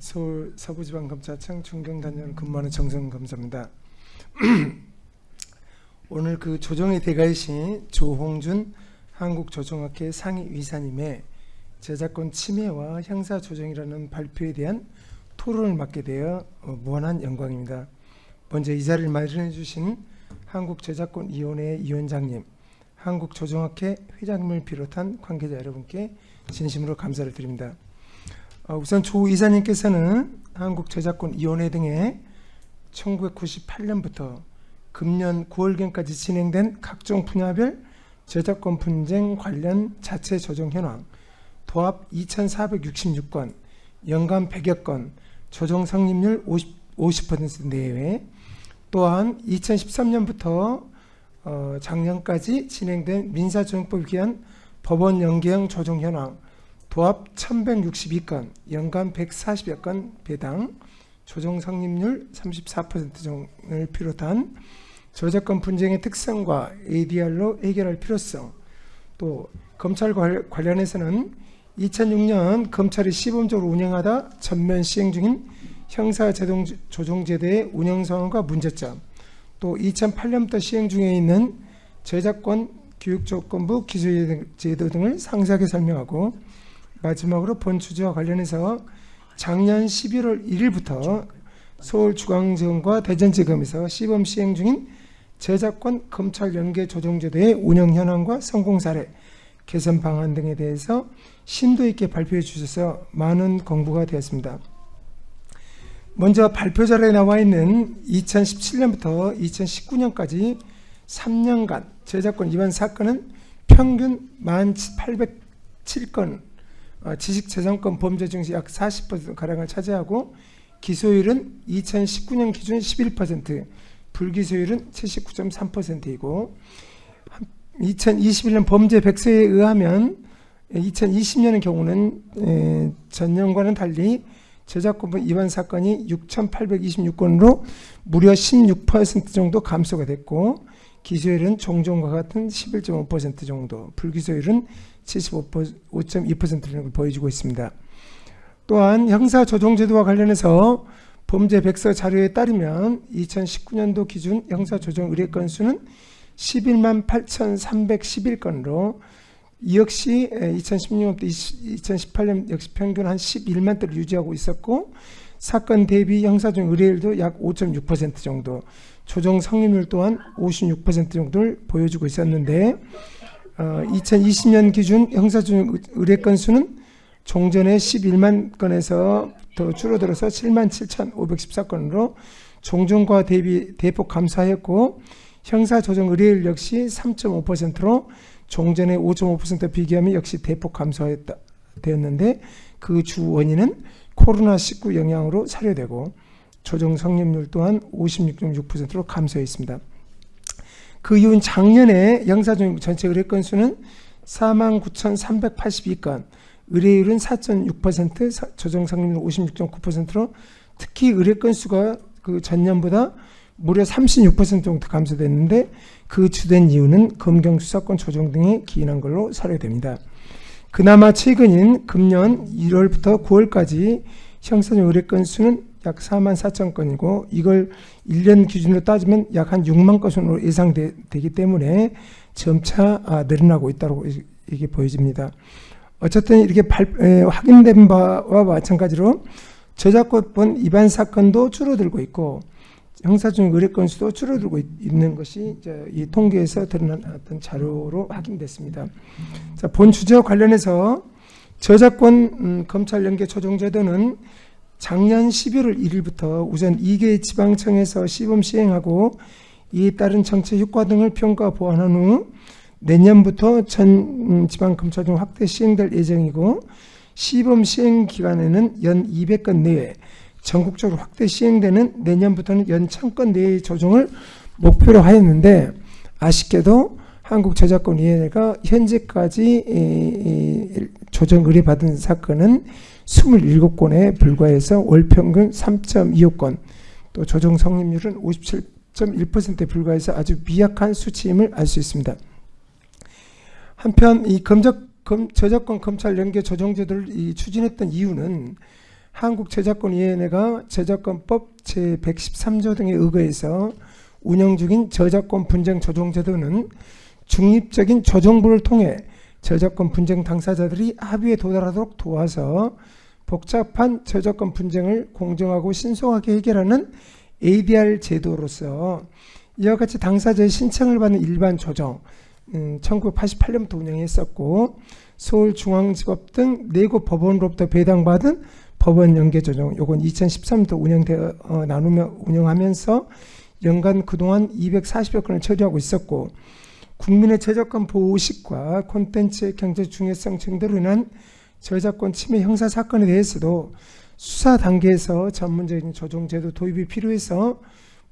서울 서부지방검찰청 중경단장을 근무하는 정성 검사입니다. (clears throat) 오늘 그 조정의 대가이신 조홍준 한국조정학회 상임이사님의 저작권 침해와 형사조정이라는 발표에 대한 토론을 맡게 되어 어, 무한한 영광입니다. 먼저 이 자리를 마련해 주신 한국저작권위원회 위원장님, 한국조정학회 회장님을 비롯한 관계자 여러분께 진심으로 감사를 드립니다. 어, 우선 조 이사님께서는 한국저작권위원회 등에 1998년부터 금년 9월경까지 진행된 각종 분야별 저작권 분쟁 관련 자체 조정 현황 도합 2,466건, 연간 100여 건, 조정 성립률 50, 50% 내외 또한 2013년부터 어, 작년까지 진행된 민사조정법에 기한 법원 연계형 조정 현황 도합 1162건, 연간 140여 건 배당, 조정 성립률 34%를 비롯한 저작권 분쟁의 특성과 ADR로 해결할 필요성, 또 검찰 관- 관련해서는 2006년 검찰이 시범적으로 운영하다 전면 시행 중인 형사조정제도의 운영 상황과 문제점, 또 2008년부터 시행 중에 있는 저작권 교육조건부 기술제도 등을 상세하게 설명하고 마지막으로 본 주제와 관련해서 작년 11월 1일부터 서울중앙지검과 대전지검에서 시범 시행 중인 저작권 검찰 연계 조정제도의 운영 현황과 성공 사례, 개선 방안 등에 대해서 심도 있게 발표해 주셔서 많은 공부가 되었습니다. 먼저 발표 자료에 나와 있는 2017년부터 2019년까지 3년간 저작권 위반 사건은 평균 1,807건, 어, 지식재산권 범죄 중에서 약 40%가량을 차지하고 기소율은 2019년 기준 11%, 불기소율은 79.3%이고 2021년 범죄 백서에 의하면 2020년의 경우는 에, 전년과는 달리 저작권 위반 사건이 6,826건으로 무려 16% 정도 감소가 됐고 기소율은 종전과 같은 11.5% 정도, 불기소율은 75.2%를 보여주고 있습니다. 또한 형사조정제도와 관련해서 범죄 백서 자료에 따르면 2019년도 기준 형사조정 의뢰 건수는 11만 8,311건으로 이 역시 2016년부터 2018년 역시 평균 한 11만 대를 유지하고 있었고 사건 대비 형사조정 의뢰율도 약 5.6% 정도 조정 성립률 또한 56% 정도를 보여주고 있었는데 어, 2020년 기준 형사조정 의뢰 건수는 종전의 11만 건에서 더 줄어들어서 7만 7,514건으로 종전과 대비 대폭 감소하였고 형사조정 의뢰율 역시 3.5%로 종전의 5.5% 비교하면 역시 대폭 감소하였다 되었는데 그 주 원인은 코로나19 영향으로 사료되고 조정 성립률 또한 56.6%로 감소했습니다. 그 이후인 작년에 형사조정 전체 의뢰 건수는 49,382건, 의뢰율은 4.6%, 조정 성립률 56.9%로 특히 의뢰 건수가 그 전년보다 무려 36% 정도 감소됐는데 그 주된 이유는 검경 수사권 조정 등에 기인한 걸로 사료됩니다. 그나마 최근인 금년 1월부터 9월까지 형사적 의뢰 건수는 약 4만 4천 건이고 이걸 1년 기준으로 따지면 약 한 6만 건으로 예상되기 때문에 점차 아, 늘어나고 있다고 이게 보여집니다. 어쨌든 이렇게 발, 에, 확인된 바와 마찬가지로 저작권 위반 사건도 줄어들고 있고 형사적 의뢰 건수도 줄어들고 있, 는 것이 이 통계에서 드러난 어떤 자료로 확인됐습니다. 자, 본 주제와 관련해서 저작권 음, 검찰 연계 조정 제도는 작년 11월 1일부터 우선 2개 지방청에서 시범 시행하고 이에 따른 정책 효과 등을 평가 보완한 후 내년부터 전 음, 지방검찰청 확대 시행될 예정이고 시범 시행 기간에는 연 200건 내외 전국적으로 확대 시행되는 내년부터는 연 1000건 내의 조정을 목표로 하였는데 아쉽게도 한국저작권위원회가 현재까지 조정 의뢰받은 사건은 27건에 불과해서 월 평균 3.25건 또 조정 성립률은 57.1%에 불과해서 아주 미약한 수치임을 알 수 있습니다. 한편 이 검적, 검, 저작권 검찰 연계 조정제도를 이 추진했던 이유는 한국저작권위원회가 저작권법 제113조 등에 의거해서 운영 중인 저작권 분쟁 조정제도는 중립적인 조정부를 통해 저작권 분쟁 당사자들이 합의에 도달하도록 도와서 복잡한 저작권 분쟁을 공정하고 신속하게 해결하는 ADR 제도로서 이와 같이 당사자의 신청을 받는 일반 조정, 음, 1988년부터 운영했었고 서울중앙지법 등 네곳 법원으로부터 배당받은 법원 연계 조정, 요건 2013년부터 운영되어 어, 나누며 운영하면서 연간 그동안 240여 건을 처리하고 있었고 국민의 저작권 보호의식과 콘텐츠의 경제 중요성 증대로 인한 저작권 침해 형사 사건에 대해서도 수사 단계에서 전문적인 조정제도 도입이 필요해서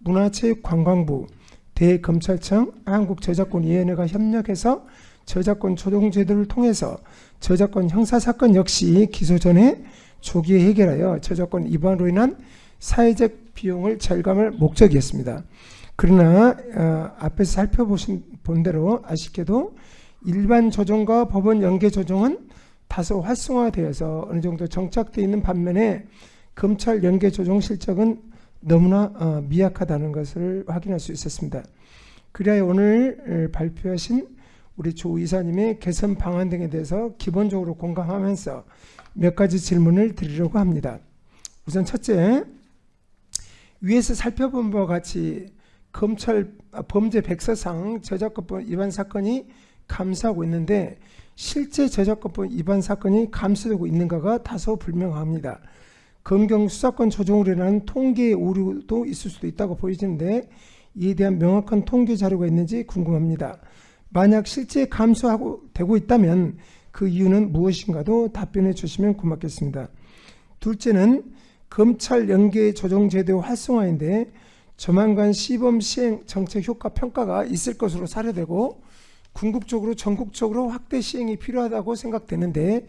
문화체육관광부, 대검찰청, 한국저작권위원회가 협력해서 저작권 조정 제도를 통해서 저작권 형사 사건 역시 기소 전에 조기에 해결하여 저작권 위반으로 인한 사회적 비용을 절감할 목적이었습니다. 그러나 어, 앞에서 살펴보신 본 대로 아쉽게도 일반 조정과 법원 연계 조정은 다소 활성화되어서 어느 정도 정착되어 있는 반면에 검찰 연계 조정 실적은 너무나 어, 미약하다는 것을 확인할 수 있었습니다. 그래야 오늘 어, 발표하신 우리 조 이사님의 개선 방안 등에 대해서 기본적으로 공감하면서 몇 가지 질문을 드리려고 합니다. 우선 첫째, 위에서 살펴본 바와 같이 검찰 아, 범죄 백서상 저작권법 위반 사건이 감소하고 있는데 실제 저작권법 위반 사건이 감소되고 있는가가 다소 불명합니다. 검경 수사권 조정으로 인한 통계 오류도 있을 수도 있다고 보이는데 이에 대한 명확한 통계 자료가 있는지 궁금합니다. 만약 실제 감소하고 되고 있다면 그 이유는 무엇인가도 답변해 주시면 고맙겠습니다. 둘째는 검찰 연계 조정 제도 활성화인데 조만간 시범 시행 정책 효과 평가가 있을 것으로 사례되고 궁극적으로 전국적으로 확대 시행이 필요하다고 생각되는데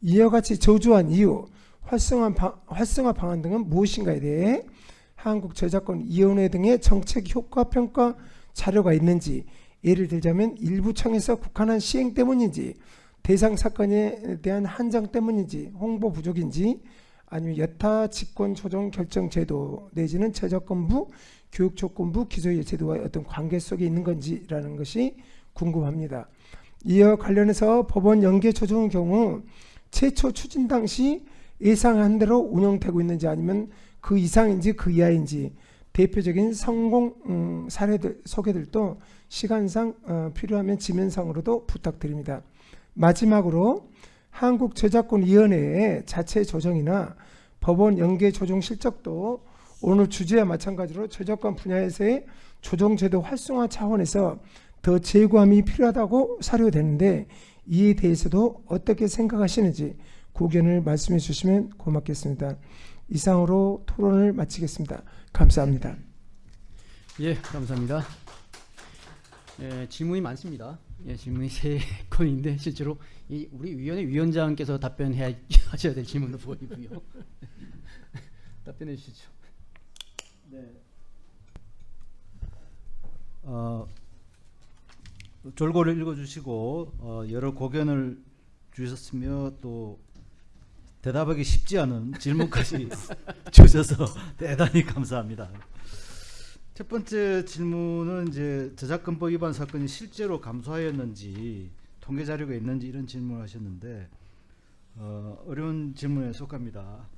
이와 같이 저조한 이유, 활성화, 방, 활성화 방안 등은 무엇인가에 대해 한국저작권위원회 등의 정책 효과 평가 자료가 있는지 예를 들자면 일부 청에서 국한한 시행 때문인지 대상 사건에 대한 한정 때문인지 홍보 부족인지 아니면 여타 직권 조정 결정 제도 내지는 저작권부 교육조건부 기소의 제도와 어떤 관계 속에 있는 건지라는 것이 궁금합니다. 이와 관련해서 법원 연계 조정의 경우 최초 추진 당시 예상한 대로 운영되고 있는지 아니면 그 이상인지 그 이하인지 대표적인 성공 음, 사례들 소개들도 시간상 어, 필요하면 지면상으로도 부탁드립니다. 마지막으로 한국저작권위원회의 자체 조정이나 법원 연계 조정 실적도 오늘 주제와 마찬가지로 저작권 분야에서의 조정제도 활성화 차원에서 더 재구함이 필요하다고 사료되는데 이에 대해서도 어떻게 생각하시는지 고견을 말씀해 주시면 고맙겠습니다. 이상으로 토론을 마치겠습니다. 감사합니다. 예, 감사합니다. 예, 질문이 많습니다. 예, 질문이 세 (laughs) 건인데 실제로 이 우리 위원회 위원장께서 답변해야 (laughs) 하셔야 될 질문도 보이고요. (laughs) 답변해 주시죠. 어, 졸고를 읽어주시고 어, 여러 고견을 주셨으며 또 대답하기 쉽지 않은 질문까지 주셔서 대단히 감사합니다. 첫 번째 질문은 이제 저작권법 위반 사건이 실제로 감소하였는지 통계 자료가 있는지 이런 질문을 하셨는데 어, 어려운 질문에 속합니다.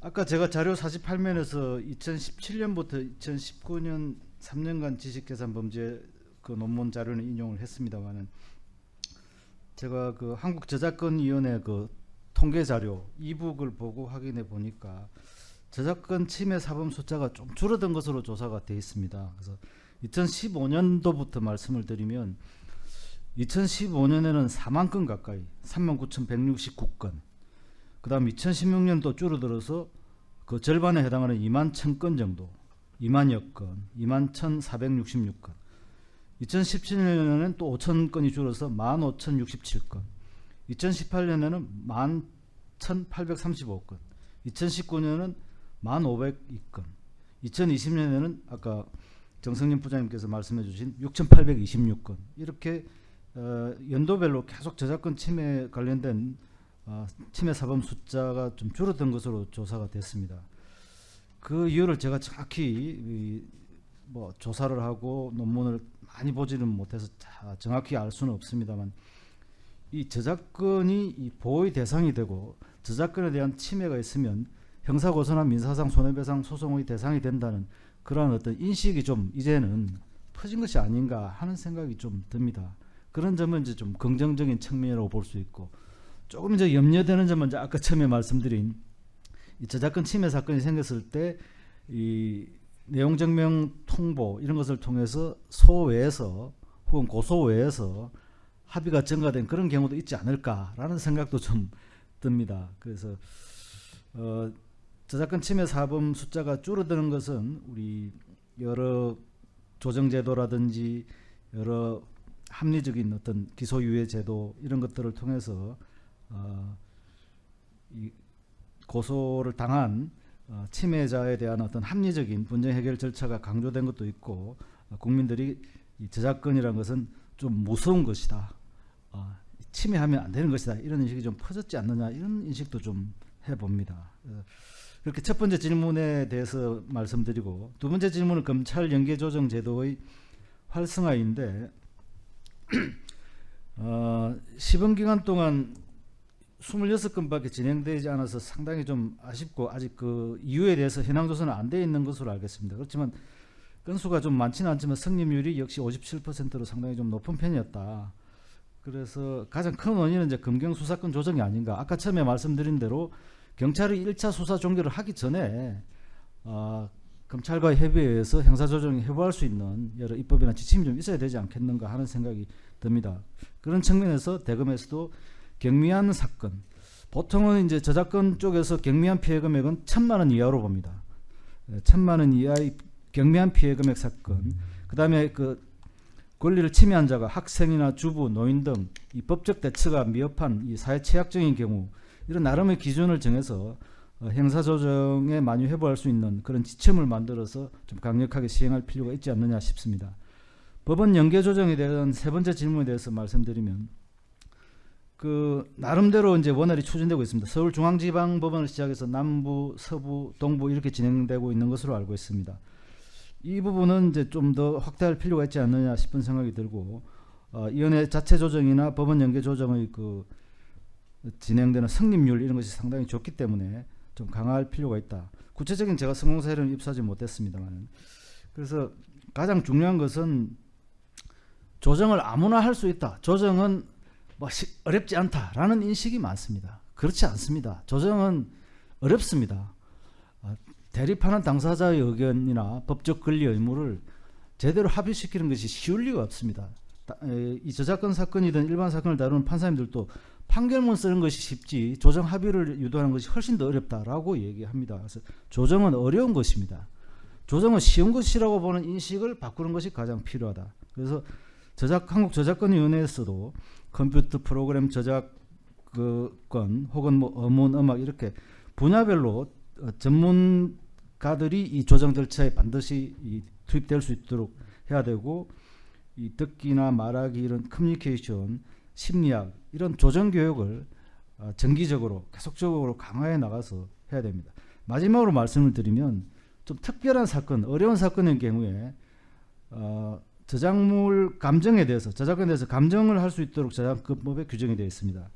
아까 제가 자료 48면에서 2017년부터 2019년 3년간 지식재산 범죄 그 논문 자료는 인용을 했습니다만은 제가 그 한국저작권위원회 그 통계 자료 이북을 보고 확인해 보니까 저작권 침해 사범 숫자가 좀 줄어든 것으로 조사가 돼 있습니다. 그래서 2015년도부터 말씀을 드리면 2015년에는 4만 건 가까이 39,169건. 그 다음 2016년도 줄어들어서 그 절반에 해당하는 2만 1,000건 정도 2만여 건 2만 1,466건. 2017년에는 또 5천 건이 줄어서 15,067건. 2018년에는 11,835건. 2019년은 1,502건 2020년에는 아까 정성님 부장님께서 말씀해 주신 6,826건 이렇게 어, 연도별로 계속 저작권 침해 관련된 어, 침해 사범 숫자가 좀 줄어든 것으로 조사가 됐습니다. 그 이유를 제가 정확히 이, 뭐 조사를 하고 논문을 많이 보지는 못해서 자- 정확히 알 수는 없습니다만 이 저작권이 이 보호의 대상이 되고 저작권에 대한 침해가 있으면 형사고소나 민사상 손해배상 소송의 대상이 된다는 그러한 어떤 인식이 좀 이제는 퍼진 것이 아닌가 하는 생각이 좀 듭니다. 그런 점은 이제 좀 긍정적인 측면이라고 볼 수 있고 조금 이제 염려되는 점은 이제 아까 처음에 말씀드린 이 저작권 침해 사건이 생겼을 때 이 내용 증명 통보 이런 것을 통해서 소외에서 혹은 고소외에서 합의가 증가된 그런 경우도 있지 않을까라는 생각도 좀 듭니다. 그래서 어, 저작권 침해 사범 숫자가 줄어드는 것은 우리 여러 조정제도라든지 여러 합리적인 어떤 기소유예 제도 이런 것들을 통해서 어, 이 고소를 당한 어, 침해자에 대한 어떤 합리적인 분쟁 해결 절차가 강조된 것도 있고 어, 국민들이 이 저작권이라는 것은 좀 무서운 것이다. 어, 침해하면 안 되는 것이다. 이런 인식이 좀 퍼졌지 않느냐 이런 인식도 좀 해봅니다. 어, 그렇게 첫 번째 질문에 대해서 말씀드리고 두 번째 질문은 검찰 연계조정 제도의 활성화인데 (clears throat) 어, 시범 기간 동안 26건밖에 진행되지 않아서 상당히 좀 아쉽고 아직 그 이유에 대해서 현황 조사는 안 돼 있는 것으로 알겠습니다. 그렇지만 건수가 좀 많지는 않지만 성립률이 역시 57%로 상당히 좀 높은 편이었다. 그래서 가장 큰 원인은 이제 검경 수사권 조정이 아닌가. 아까 처음에 말씀드린 대로 경찰이 1차 수사 종결을 하기 전에 어, 검찰과의 협의에 의해서 형사조정이 해부할 수 있는 여러 입법이나 지침이 좀 있어야 되지 않겠는가 하는 생각이 듭니다. 그런 측면에서 대검에서도 경미한 사건, 보통은 이제 저작권 쪽에서 경미한 피해 금액은 천만 원 이하로 봅니다. 예, 천만 원 이하의 경미한 피해 금액 사건, 그 다음에 그 권리를 침해한 자가 학생이나 주부, 노인 등 이 법적 대처가 미흡한 이 사회 취약적인 경우 이런 나름의 기준을 정해서 어, 형사조정에 많이 회부할 수 있는 그런 지침을 만들어서 좀 강력하게 시행할 필요가 있지 않느냐 싶습니다. 법원 연계 조정에 대한 세 번째 질문에 대해서 말씀드리면 그 나름대로 이제 원활히 추진되고 있습니다. 서울중앙지방법원을 시작해서 남부, 서부, 동부 이렇게 진행되고 있는 것으로 알고 있습니다. 이 부분은 이제 좀 더 확대할 필요가 있지 않느냐 싶은 생각이 들고 어, 위원회 자체 조정이나 법원 연계 조정의 그 진행되는 성립률 이런 것이 상당히 좋기 때문에 좀 강화할 필요가 있다. 구체적인 제가 성공 사례는 입수하지 못했습니다만 그래서 가장 중요한 것은 조정을 아무나 할 수 있다. 조정은 뭐 시- 어렵지 않다라는 인식이 많습니다. 그렇지 않습니다. 조정은 어렵습니다. 아, 대립하는 당사자의 의견이나 법적 권리 의무를 제대로 합의시키는 것이 쉬울 리가 없습니다. 이 저작권 사건이든 일반 사건을 다루는 판사님들도 판결문 쓰는 것이 쉽지 조정 합의를 유도하는 것이 훨씬 더 어렵다라고 얘기합니다. 그래서 조정은 어려운 것입니다. 조정은 쉬운 것이라고 보는 인식을 바꾸는 것이 가장 필요하다. 그래서 저작 한국 저작권위원회에서도 컴퓨터 프로그램 저작권 혹은 뭐 어문 음악 이렇게 분야별로 어, 전문가들이 이 조정 절차에 반드시 이 투입될 수 있도록 해야 되고 이 듣기나 말하기 이런 커뮤니케이션 심리학 이런 조정 교육을 어, 정기적으로 계속적으로 강화해 나가서 해야 됩니다. 마지막으로 말씀을 드리면 좀 특별한 사건, 어려운 사건의 경우에 어, 저작물 감정에 대해서 저작권에 대해서 감정을 할 수 있도록 저작권법에 규정이 되어 있습니다.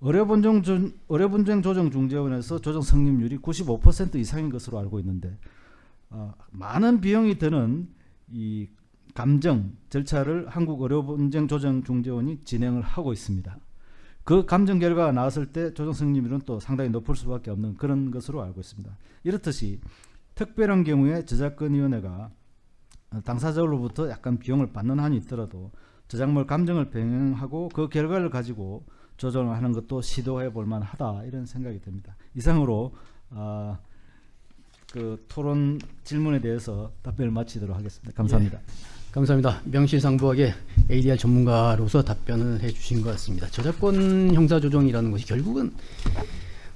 의료분쟁, 조- 의료분쟁 조정 중재원에서 조정 성립률이 95% 이상인 것으로 알고 있는데 어, 많은 비용이 드는 이 감정 절차를 한국 의료분쟁 조정 중재원이 진행을 하고 있습니다. 그 감정 결과가 나왔을 때 조정 성립률은 또 상당히 높을 수밖에 없는 그런 것으로 알고 있습니다. 이렇듯이 특별한 경우에 저작권위원회가 당사자로부터 약간 비용을 받는 한이 있더라도 저작물 감정을 병행하고 그 결과를 가지고 조정을 하는 것도 시도해 볼 만하다 이런 생각이 듭니다. 이상으로 아, 그 토론 질문에 대해서 답변을 마치도록 하겠습니다. 감사합니다. 감사합니다. 명실상부하게 ADR 전문가로서 답변을 해주신 것 같습니다. 저작권 형사 조정이라는 것이 결국은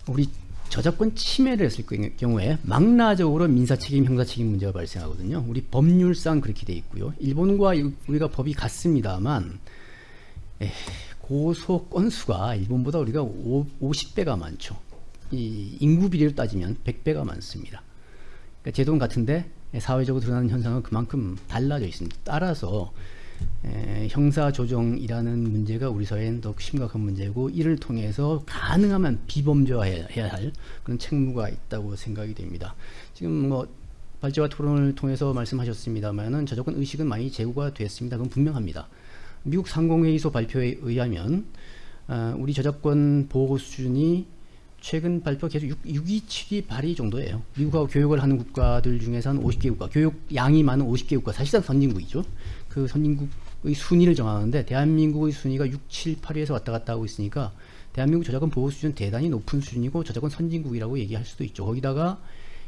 우리 저작권 침해를 했을 경우에 망라적으로 민사책임, 형사책임 문제가 발생하거든요. 우리 법률상 그렇게 돼 있고요. 일본과 우리가 법이 같습니다만 에, 고소 건수가 일본보다 우리가 50배가 많죠. 이 인구 비례로 따지면 100배가 많습니다. 그러니까 제도는 같은데 사회적으로 드러나는 현상은 그만큼 달라져 있습니다. 따라서 에, 형사 조정이라는 문제가 우리 사회엔 더 심각한 문제고 이를 통해서 가능하면 비범죄화해야 할 그런 책무가 있다고 생각이 됩니다. 지금 뭐 발제와 토론을 통해서 말씀하셨습니다만은 저작권 의식은 많이 제고가 됐습니다. 그건 분명합니다. 미국 상공회의소 발표에 의하면 어, 우리 저작권 보호 수준이 최근 발표 계속 6, 627이 발의 정도예요. 미국하고 교육을 하는 국가들 중에서 한 50개 국가, 교육 양이 많은 50개 국가, 사실상 선진국이죠. 그 선진국의 순위를 정하는데 대한민국의 순위가 6, 7, 8위에서 왔다 갔다 하고 있으니까 대한민국 저작권 보호 수준 대단히 높은 수준이고 저작권 선진국이라고 얘기할 수도 있죠. 거기다가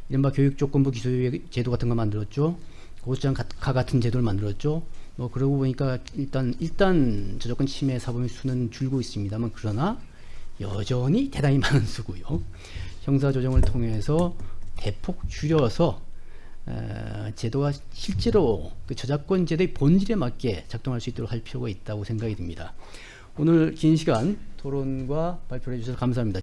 이른바 교육조건부 기소유예 제도 같은 거 만들었죠. 고수장가 같은 제도를 만들었죠. 뭐 그러고 보니까 일단 일단 저작권 침해 사범의 수는 줄고 있습니다만 그러나 여전히 대단히 많은 수고요. 형사 조정을 통해서 대폭 줄여서 에, 제도가 실제로 그 저작권 제도의 본질에 맞게 작동할 수 있도록 할 필요가 있다고 생각이 듭니다. 오늘 긴 시간 토론과 발표를 해주셔서 감사합니다.